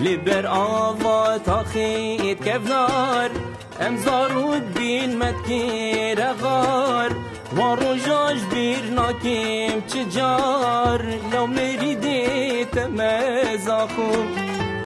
لبر آوا تاخيت كفنار ام زارود بین متكير غار. و روژاش بیر ناکیم چجار لو مريدي تمازاخو